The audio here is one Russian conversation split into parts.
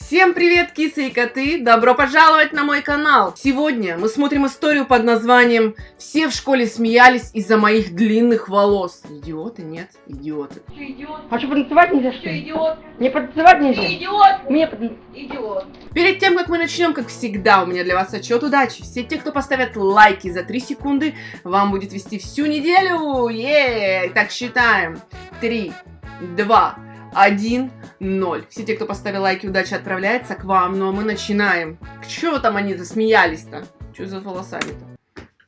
Всем привет, кисы и коты! Добро пожаловать на мой канал! Сегодня мы смотрим историю под названием «Все в школе смеялись из-за моих длинных волос». Идиоты? Нет, идиоты. Ты идиот, А что, потанцевать нельзя, что ли? идиот, Мне потанцевать ты нельзя? идиот, Мне идиот. Перед тем, как мы начнем, как всегда, у меня для вас отчет удачи. Все те, кто поставят лайки за 3 секунды, вам будет вести всю неделю. Е, Так считаем. 3, 2, 1, 0. Все те, кто поставил лайки, удача отправляется к вам. Ну а мы начинаем. Чего там они засмеялись-то? Что за волосами-то?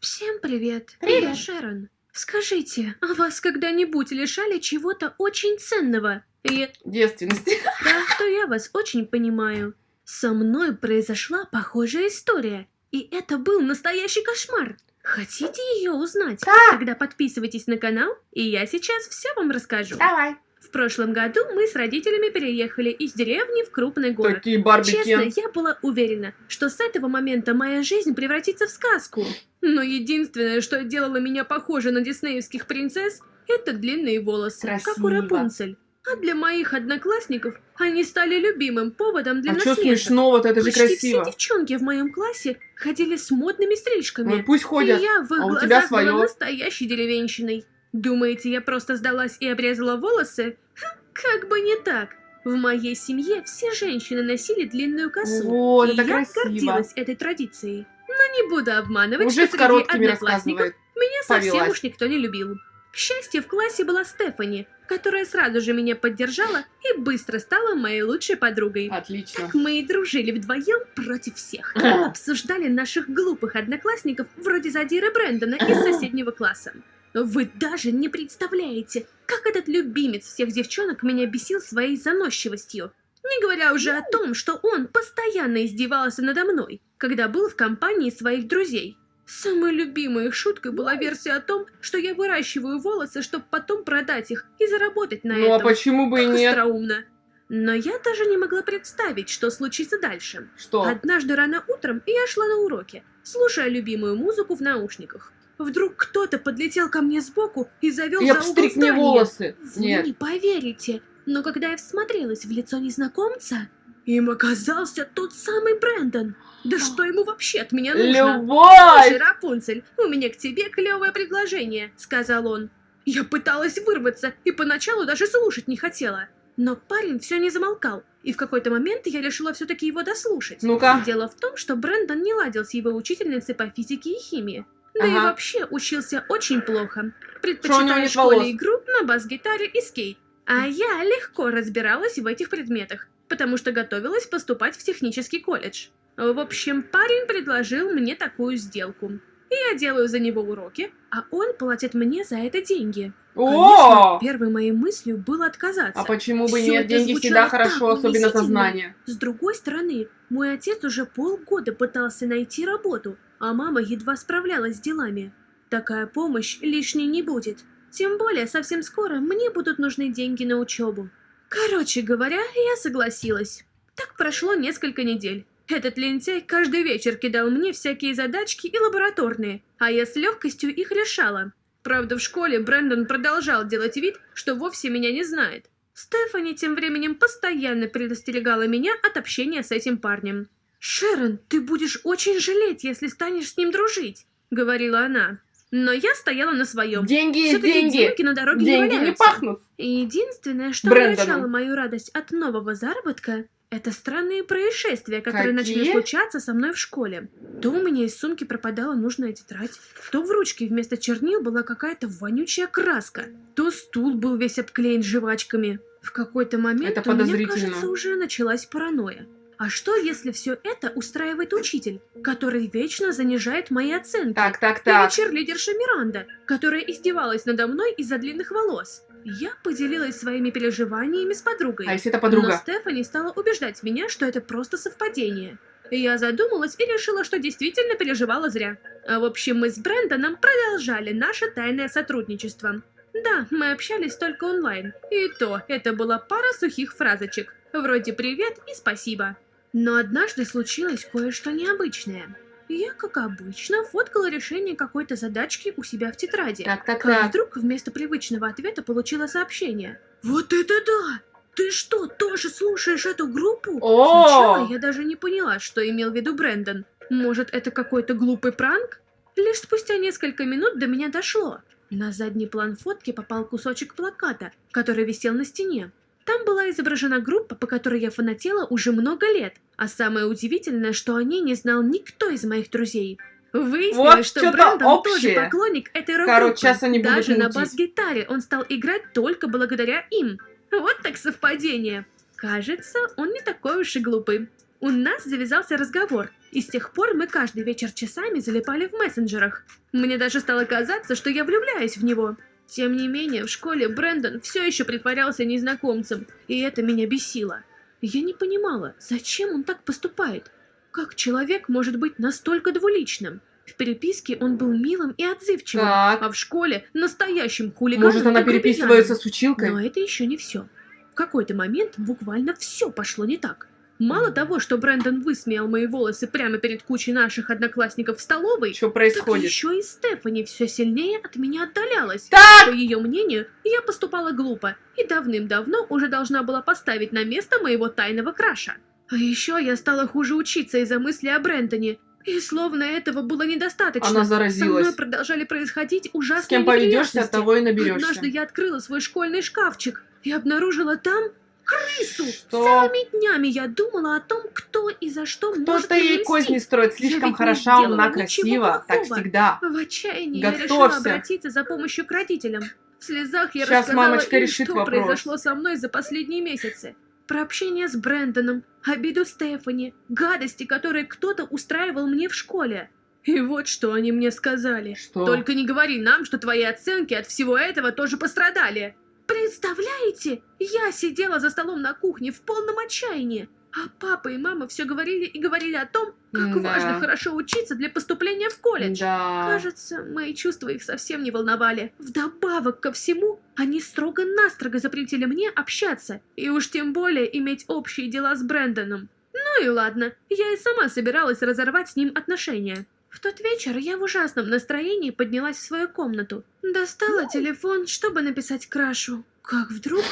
Всем привет. Привет. Я Шерон. Скажите, а вас когда-нибудь лишали чего-то очень ценного? И Девственности. да, что я вас очень понимаю. Со мной произошла похожая история, и это был настоящий кошмар. Хотите ее узнать? Да. Тогда подписывайтесь на канал, и я сейчас все вам расскажу. Давай. В прошлом году мы с родителями переехали из деревни в крупный город. Такие Барби Честно, я была уверена, что с этого момента моя жизнь превратится в сказку. Но единственное, что делало меня похожей на диснеевских принцесс, это длинные волосы, как у Красиво. Рапунцель. А для моих одноклассников они стали любимым поводом для А что насмешек. смешного-то? Это же Почти красиво. все девчонки в моем классе ходили с модными стрижками. Ну, пусть ходят. И я в их а у глазах тебя своё. была настоящей деревенщиной. Думаете, я просто сдалась и обрезала волосы? Ха, как бы не так. В моей семье все женщины носили длинную косу. Вот, и я красиво. гордилась этой традицией. Но не буду обманывать, Уже что среди одноклассников меня совсем Повелась. уж никто не любил. К счастью, в классе была Стефани, которая сразу же меня поддержала и быстро стала моей лучшей подругой. Отлично. Так мы и дружили вдвоем против всех. Обсуждали наших глупых одноклассников вроде Задира Брэндона из соседнего класса. Вы даже не представляете, как этот любимец всех девчонок меня бесил своей заносчивостью. Не говоря уже о том, что он постоянно издевался надо мной, когда был в компании своих друзей. Самой любимой их шуткой была версия о том, что я выращиваю волосы, чтобы потом продать их и заработать на Ну а этом. почему бы и Как нет? остроумно. Но я даже не могла представить, что случится дальше. Что? Однажды рано утром я шла на уроке, слушая любимую музыку в наушниках. Вдруг кто-то подлетел ко мне сбоку и завел И за угол мне волосы. Вы Нет. не поверите, но когда я всмотрелась в лицо незнакомца, им оказался тот самый Брэндон. Да что ему вообще от меня нужно? «Слушай, Любовь! Рапунцель, у меня к тебе клевое предложение», — сказал он. Я пыталась вырваться и поначалу даже слушать не хотела. Но парень все не замолкал, и в какой-то момент я решила все-таки его дослушать. Ну-ка. Дело в том, что Брэндон не ладил с его учительницей по физике и химии. Да и Ага. вообще учился очень плохо. Нет в школе волос? игру на бас-гитаре и скейт. А я легко разбиралась в этих предметах, потому что готовилась поступать в технический колледж. В общем, парень предложил мне такую сделку. И я делаю за него уроки, а он платит мне за это деньги. О! Конечно, первой моей мыслью было отказаться. А почему бы Всё нет? Деньги всегда хорошо, особенно за знания. С другой стороны, мой отец уже полгода пытался найти работу, а мама едва справлялась с делами. Такая помощь лишней не будет. Тем более, совсем скоро мне будут нужны деньги на учебу. Короче говоря, я согласилась. Так прошло несколько недель. Этот лентяй каждый вечер кидал мне всякие задачки и лабораторные, а я с легкостью их решала. Правда, в школе Брэндон продолжал делать вид, что вовсе меня не знает. Стефани тем временем постоянно предостерегала меня от общения с этим парнем. «Шерон, ты будешь очень жалеть, если станешь с ним дружить», — говорила она. Но я стояла на своем. Деньги есть деньги. деньги на дороге не Деньги не валяются. пахнут. И единственное, что Брэндоном. мою радость от нового заработка, это странные происшествия, которые Какие? начали случаться со мной в школе. То у меня из сумки пропадала нужная тетрадь, то в ручке вместо чернил была какая-то вонючая краска, то стул был весь обклеен жвачками. В какой-то момент Это у меня, кажется, уже началась паранойя. А что, если все это устраивает учитель, который вечно занижает мои оценки? Так, так, Или так. черлидерша Миранда, которая издевалась надо мной из-за длинных волос. Я поделилась своими переживаниями с подругой. А если это Но подруга? Стефани стала убеждать меня, что это просто совпадение. Я задумалась и решила, что действительно переживала зря. А в общем, мы с Брэндоном продолжали наше тайное сотрудничество. Да, мы общались только онлайн. И то, это была пара сухих фразочек. Вроде «привет» и «спасибо». Но однажды случилось кое-что необычное. Я, как обычно, фоткала решение какой-то задачки у себя в тетради. Так, так, Как так. вдруг вместо привычного ответа получила сообщение. Вот это да! Ты что, тоже слушаешь эту группу? О! Сначала я даже не поняла, что имел в виду Брэндон. Может, это какой-то глупый пранк? Лишь спустя несколько минут до меня дошло. На задний план фотки попал кусочек плаката, который висел на стене. Там была изображена группа, по которой я фанатела уже много лет. А самое удивительное, что о ней не знал никто из моих друзей. Выяснилось, Вот что Брэндон тоже поклонник этой рок Короче, сейчас они будут Даже на мутить. бас-гитаре он стал играть только благодаря им. Вот так совпадение. Кажется, он не такой уж и глупый. У нас завязался разговор, и с тех пор мы каждый вечер часами залипали в мессенджерах. Мне даже стало казаться, что я влюбляюсь в него. Тем не менее, в школе Брэндон все еще притворялся незнакомцем, и это меня бесило. Я не понимала, зачем он так поступает. Как человек может быть настолько двуличным? В переписке он был милым и отзывчивым, Так. а в школе настоящим хулиганом Может, она переписывается с училкой? Но это еще не все. В какой-то момент буквально все пошло не так. Мало того, что Брэндон высмеял мои волосы прямо перед кучей наших одноклассников в столовой, Что так происходит? еще и Стефани все сильнее от меня отдалялась. Так! По ее мнению, я поступала глупо и давным-давно уже должна была поставить на место моего тайного краша. А еще я стала хуже учиться из-за мысли о Брэндоне. И словно этого было недостаточно. Она Со мной заразилась. продолжали происходить ужасные С кем поведешься, от того и наберешься. Однажды я открыла свой школьный шкафчик и обнаружила там крысу. Что? Целыми днями я думала о том, кто и за что может Кто-то ей козни строит, слишком хороша, умна, красива. Так всегда. В отчаянии я решила Готовься. обратиться за помощью к родителям. В слезах я Щас рассказала мамочка им, решит что вопрос. произошло со мной за последние месяцы. Про общение с Брэндоном, обиду Стефани, гадости, которые кто-то устраивал мне в школе. И вот что они мне сказали. Что? Только не говори нам, что твои оценки от всего этого тоже пострадали. Представляете? Я сидела за столом на кухне в полном отчаянии. А папа и мама все говорили и говорили о том, как Да. важно хорошо учиться для поступления в колледж. Да. Кажется, мои чувства их совсем не волновали. Вдобавок ко всему, они строго-настрого запретили мне общаться, и уж тем более иметь общие дела с Брэндоном. Ну и ладно, я и сама собиралась разорвать с ним отношения. В тот вечер я в ужасном настроении поднялась в свою комнату. Достала телефон, чтобы написать Крашу. Как вдруг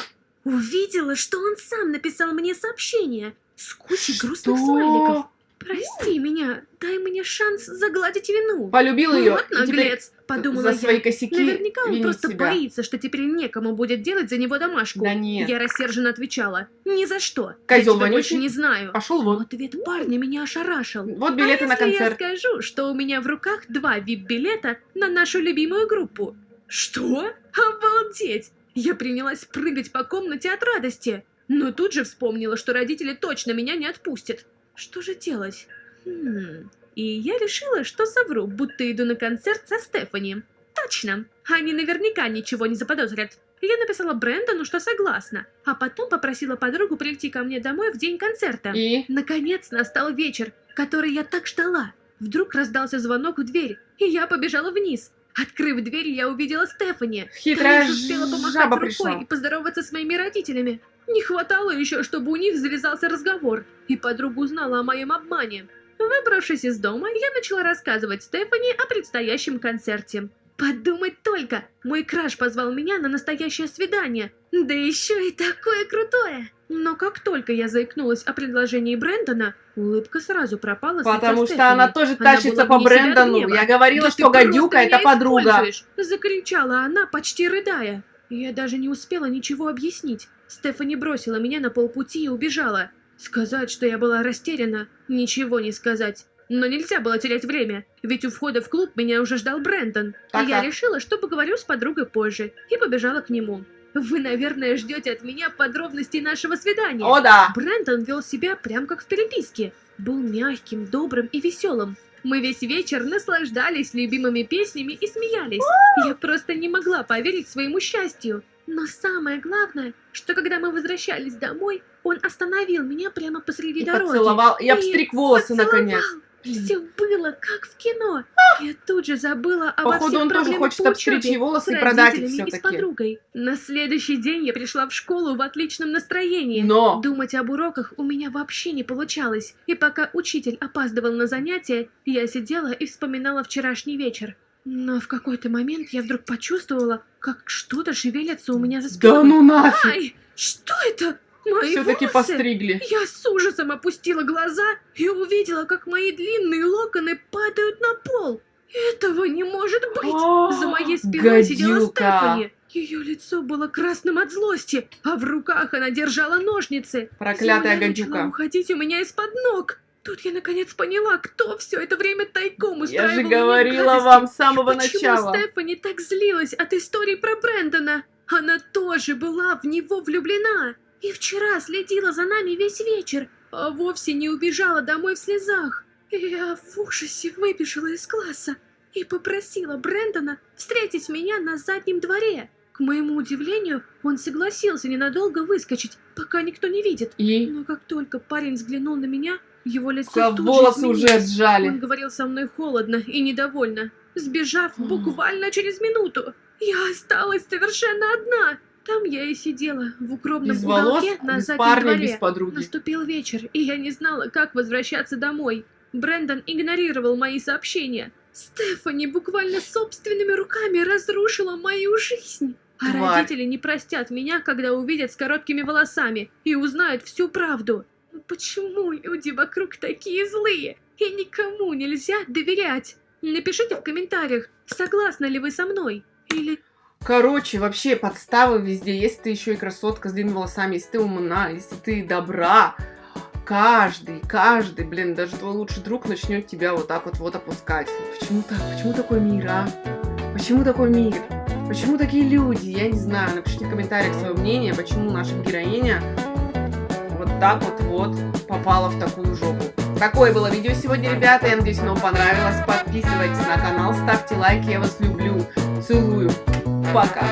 увидела, что он сам написал мне сообщение с кучей грустных смайликов. Прости меня, дай мне шанс загладить вину. Полюбил ее. Вот наглец, подумала за свои я. косяки Наверняка он просто себя. боится, что теперь некому будет делать за него домашку. Да нет. Я рассерженно отвечала. Ни за что. Козёл я больше не знаю. Пошел вон. ответ парня меня ошарашил. Вот билеты а на концерт. я скажу, что у меня в руках два вип-билета на нашу любимую группу? Что? Обалдеть! Я принялась прыгать по комнате от радости, но тут же вспомнила, что родители точно меня не отпустят. Что же делать? Хм... И я решила, что совру, будто иду на концерт со Стефани. Точно, они наверняка ничего не заподозрят. Я написала Брэндону, что согласна, а потом попросила подругу прийти ко мне домой в день концерта. И? Наконец настал вечер, который я так ждала. Вдруг раздался звонок в дверь, и я побежала вниз. Открыв дверь, я увидела Стефани. Хитрая лишь успела помахать рукой пришла. и поздороваться с моими родителями. Не хватало еще, чтобы у них завязался разговор, и подруга узнала о моем обмане. Выбравшись из дома, я начала рассказывать Стефани о предстоящем концерте. Подумать только, мой краш позвал меня на настоящее свидание, да еще и такое крутое. Но как только я заикнулась о предложении Брэндона, улыбка сразу пропала Потому что Стефани. она тоже Она тащится была по Брэндону. Я говорила, «Да что гадюка это подруга. используешь!» Закричала она, почти рыдая. Я даже не успела ничего объяснить. Стефани бросила меня на полпути и убежала. Сказать, что я была растеряна, ничего не сказать. Но нельзя было терять время, ведь у входа в клуб меня уже ждал Брэндон. Так, я так. решила, что поговорю с подругой позже, и побежала к нему. Вы, наверное, ждете от меня подробностей нашего свидания. О да. Брэндон вел себя прям как в переписке. Был мягким, добрым и веселым. Мы весь вечер наслаждались любимыми песнями и смеялись. Я просто не могла поверить своему счастью. Но самое главное, что когда мы возвращались домой, он остановил меня прямо посреди И дороги. поцеловал. И обстриг волосы Поцеловал. наконец. Все было как в кино. Я тут же забыла обо Походу, всех он тоже хочет обстричь ей волосы и продать их родителями и с все-таки. подругой. На следующий день я пришла в школу в отличном настроении. Но Думать об уроках у меня вообще не получалось, и пока учитель опаздывал на занятия, я сидела и вспоминала вчерашний вечер. Но в какой-то момент я вдруг почувствовала, как что-то шевелится у меня за спиной. да ну нафиг. Ай, что это? Мои Все-таки постригли. Я с ужасом опустила глаза и увидела, как мои длинные локоны падают на пол. Этого не может быть! За моей спиной сидела Гадюка. Стефани. Ее лицо было красным от злости, а в руках она держала ножницы. Проклятая Земля гадюка. уходить у меня из-под ног. Тут я наконец поняла, кто все это время тайком Я устраивал же мне говорила вам с самого Почему начала. Стефани так злилась от истории про Брэндона? Она тоже была в него влюблена. И вчера следила за нами весь вечер, а вовсе не убежала домой в слезах. Я в ужасе выбежала из класса и попросила Брэндона встретить меня на заднем дворе. К моему удивлению, он согласился ненадолго выскочить, пока никто не видит. И Но как только парень взглянул на меня, его лицо тут волосы уже Он сжали. говорил со мной холодно и недовольно, сбежав буквально через минуту. Я осталась совершенно одна. Там я и сидела в укромном Без волос, уголке на без заднем парня, дворе. без подруги. Наступил вечер, и я не знала, как возвращаться домой. Брэндон игнорировал мои сообщения. Стефани буквально собственными руками разрушила мою жизнь. А Тварь. родители не простят меня, когда увидят с короткими волосами и узнают всю правду. Ну Почему люди вокруг такие злые? И никому нельзя доверять. Напишите в комментариях, согласны ли вы со мной. Или Короче, вообще подставы везде. Если ты еще и красотка с длинными волосами, если ты умна, если ты добра, каждый, каждый, блин, даже твой лучший друг начнет тебя вот так вот вот опускать. Почему так? Почему такой мир, а? Почему такой мир? Почему такие люди? Я не знаю. Напишите в комментариях свое мнение, почему наша героиня так вот вот попала в такую жопу. Такое было видео сегодня, ребята. Я надеюсь, оно понравилось. Подписывайтесь на канал, ставьте лайки. Я вас люблю. Целую. Пока.